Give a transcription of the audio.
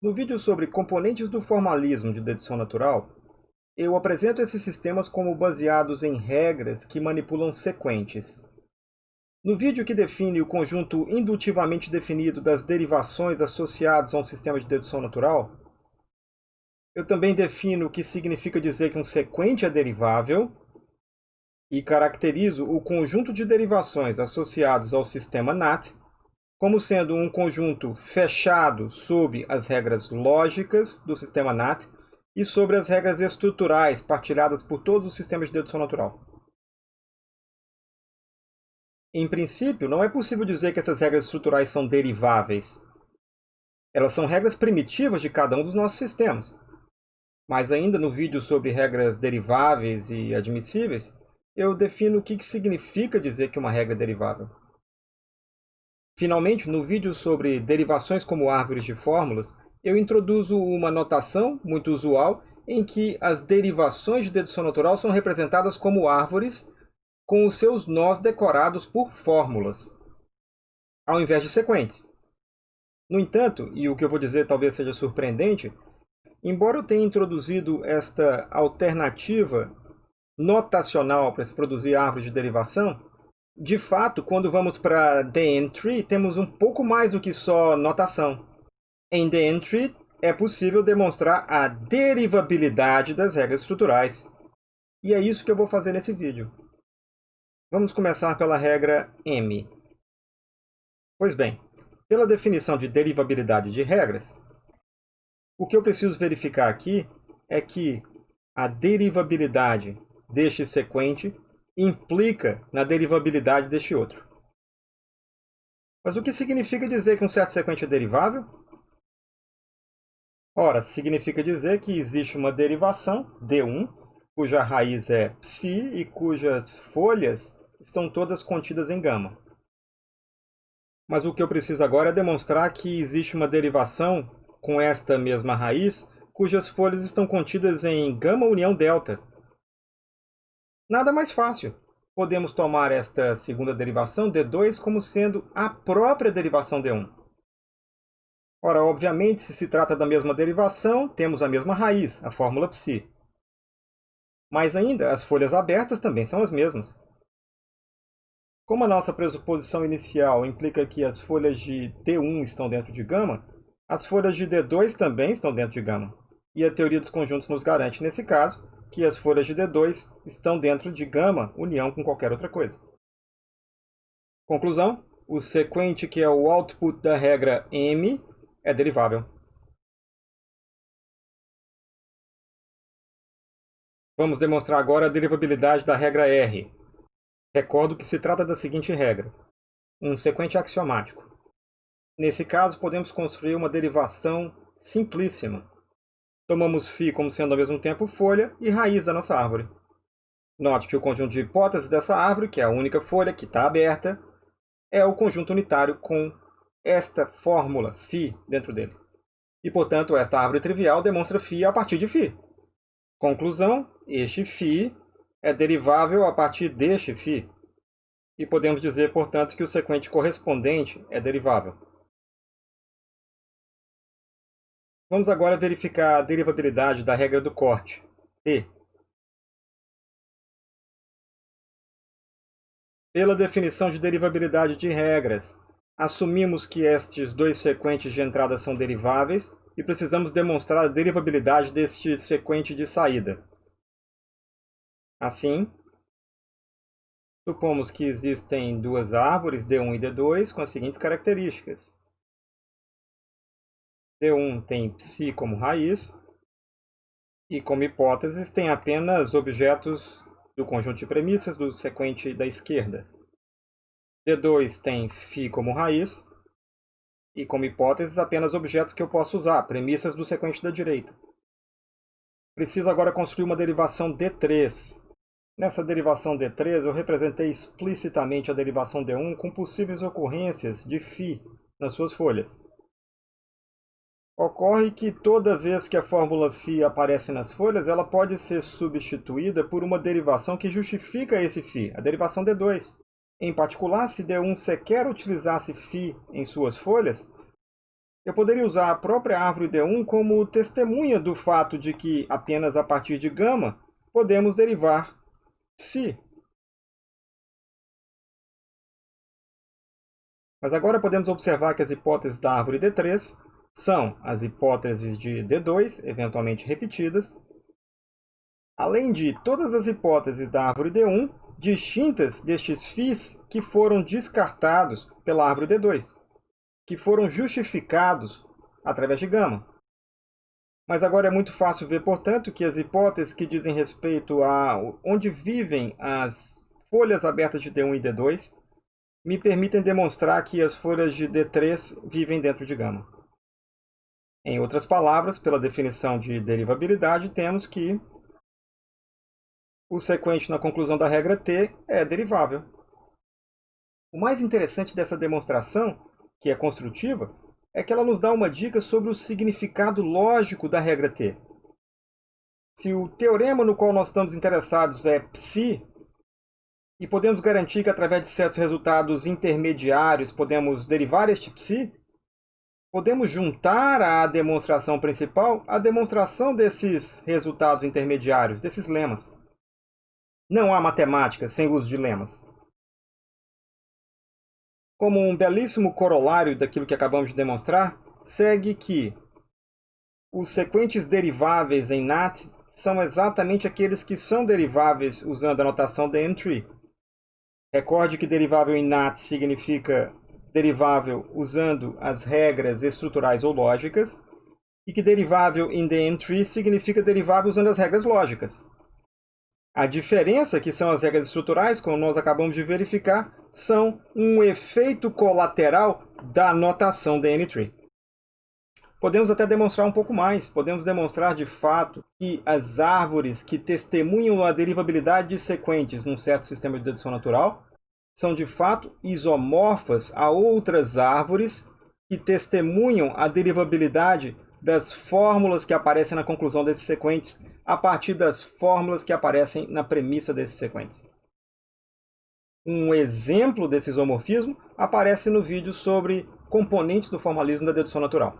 No vídeo sobre componentes do formalismo de dedução natural, eu apresento esses sistemas como baseados em regras que manipulam sequentes. No vídeo que define o conjunto indutivamente definido das derivações associadas a um sistema de dedução natural, eu também defino o que significa dizer que um sequente é derivável e caracterizo o conjunto de derivações associados ao sistema NAT como sendo um conjunto fechado sob as regras lógicas do sistema NAT e sobre as regras estruturais partilhadas por todos os sistemas de dedução natural. Em princípio, não é possível dizer que essas regras estruturais são deriváveis. Elas são regras primitivas de cada um dos nossos sistemas. Mas ainda no vídeo sobre regras deriváveis e admissíveis, eu defino o que significa dizer que uma regra é derivável. Finalmente, no vídeo sobre derivações como árvores de fórmulas, eu introduzo uma notação muito usual em que as derivações de dedução natural são representadas como árvores com os seus nós decorados por fórmulas, ao invés de sequentes. No entanto, e o que eu vou dizer talvez seja surpreendente, embora eu tenha introduzido esta alternativa notacional para se produzir árvores de derivação, de fato, quando vamos para the entry, temos um pouco mais do que só notação. Em the entry, é possível demonstrar a derivabilidade das regras estruturais. E é isso que eu vou fazer nesse vídeo. Vamos começar pela regra M. Pois bem, pela definição de derivabilidade de regras, o que eu preciso verificar aqui é que a derivabilidade deste sequente implica na derivabilidade deste outro. Mas o que significa dizer que um certo sequente é derivável? Ora, significa dizer que existe uma derivação, D1, cuja raiz é psi e cujas folhas estão todas contidas em gama. Mas o que eu preciso agora é demonstrar que existe uma derivação com esta mesma raiz, cujas folhas estão contidas em gama união delta, Nada mais fácil. Podemos tomar esta segunda derivação, D2, como sendo a própria derivação D1. Ora, obviamente, se se trata da mesma derivação, temos a mesma raiz, a fórmula psi. Mais ainda, as folhas abertas também são as mesmas. Como a nossa pressuposição inicial implica que as folhas de D1 estão dentro de gama, as folhas de D2 também estão dentro de gama. E a teoria dos conjuntos nos garante, nesse caso, que as folhas de D2 estão dentro de gama união com qualquer outra coisa. Conclusão, o sequente que é o output da regra M é derivável. Vamos demonstrar agora a derivabilidade da regra R. Recordo que se trata da seguinte regra. Um sequente axiomático. Nesse caso, podemos construir uma derivação simplíssima, Tomamos φ como sendo ao mesmo tempo folha e raiz da nossa árvore. Note que o conjunto de hipóteses dessa árvore, que é a única folha que está aberta, é o conjunto unitário com esta fórmula φ dentro dele. E, portanto, esta árvore trivial demonstra φ a partir de φ. Conclusão, este φ é derivável a partir deste φ. E podemos dizer, portanto, que o sequente correspondente é derivável. Vamos agora verificar a derivabilidade da regra do corte, T. Pela definição de derivabilidade de regras, assumimos que estes dois sequentes de entrada são deriváveis e precisamos demonstrar a derivabilidade deste sequente de saída. Assim, supomos que existem duas árvores, D1 e D2, com as seguintes características. D1 tem psi como raiz, e como hipóteses tem apenas objetos do conjunto de premissas do sequente da esquerda. D2 tem φ como raiz, e como hipóteses apenas objetos que eu posso usar, premissas do sequente da direita. Preciso agora construir uma derivação D3. Nessa derivação D3 eu representei explicitamente a derivação D1 com possíveis ocorrências de φ nas suas folhas. Ocorre que toda vez que a fórmula φ aparece nas folhas, ela pode ser substituída por uma derivação que justifica esse φ, a derivação D2. Em particular, se D1 sequer utilizasse φ em suas folhas, eu poderia usar a própria árvore D1 como testemunha do fato de que apenas a partir de gama podemos derivar psi. Mas agora podemos observar que as hipóteses da árvore D3 são as hipóteses de D2, eventualmente repetidas, além de todas as hipóteses da árvore D1, distintas destes φs que foram descartados pela árvore D2, que foram justificados através de gama. Mas agora é muito fácil ver, portanto, que as hipóteses que dizem respeito a onde vivem as folhas abertas de D1 e D2 me permitem demonstrar que as folhas de D3 vivem dentro de gama. Em outras palavras, pela definição de derivabilidade, temos que o sequente na conclusão da regra T é derivável. O mais interessante dessa demonstração, que é construtiva, é que ela nos dá uma dica sobre o significado lógico da regra T. Se o teorema no qual nós estamos interessados é psi, e podemos garantir que através de certos resultados intermediários podemos derivar este psi, podemos juntar à demonstração principal a demonstração desses resultados intermediários, desses lemas. Não há matemática sem uso de lemas. Como um belíssimo corolário daquilo que acabamos de demonstrar, segue que os sequentes deriváveis em NAT são exatamente aqueles que são deriváveis usando a notação de entry, Recorde que derivável em NAT significa derivável usando as regras estruturais ou lógicas, e que derivável em the entry significa derivável usando as regras lógicas. A diferença, que são as regras estruturais, como nós acabamos de verificar, são um efeito colateral da notação DN-tree. Podemos até demonstrar um pouco mais. Podemos demonstrar de fato que as árvores que testemunham a derivabilidade de sequentes num certo sistema de dedução natural são de fato isomorfas a outras árvores que testemunham a derivabilidade das fórmulas que aparecem na conclusão desses sequentes a partir das fórmulas que aparecem na premissa desses sequentes. Um exemplo desse isomorfismo aparece no vídeo sobre componentes do formalismo da dedução natural.